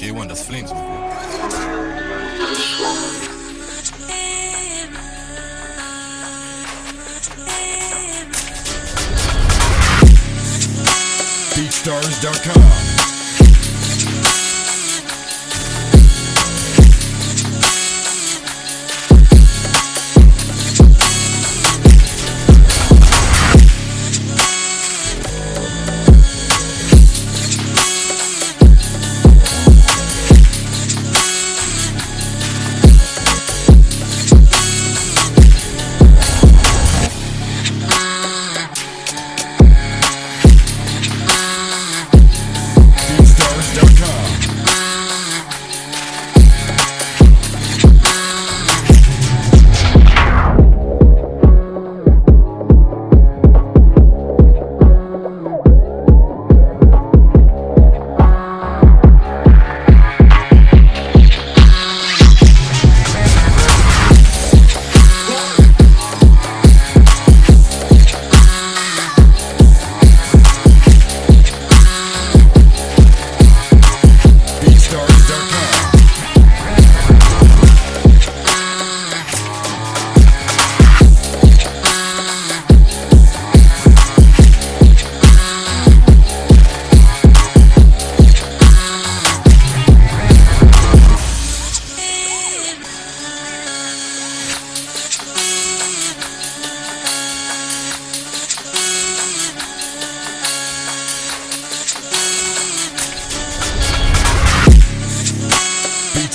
J1, das Flames. Mann. BeatStars.com.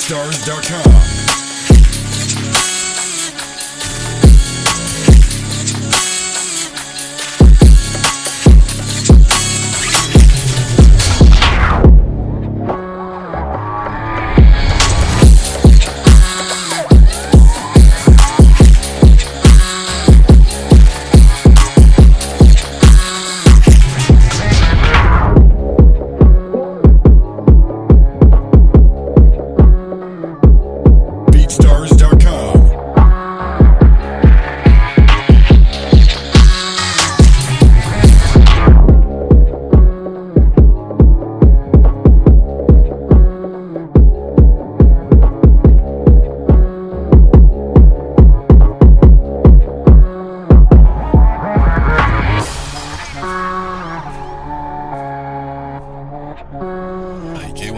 BeatStars.com.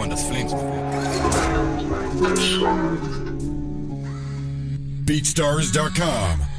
J1, das Flames. BeatStars.com.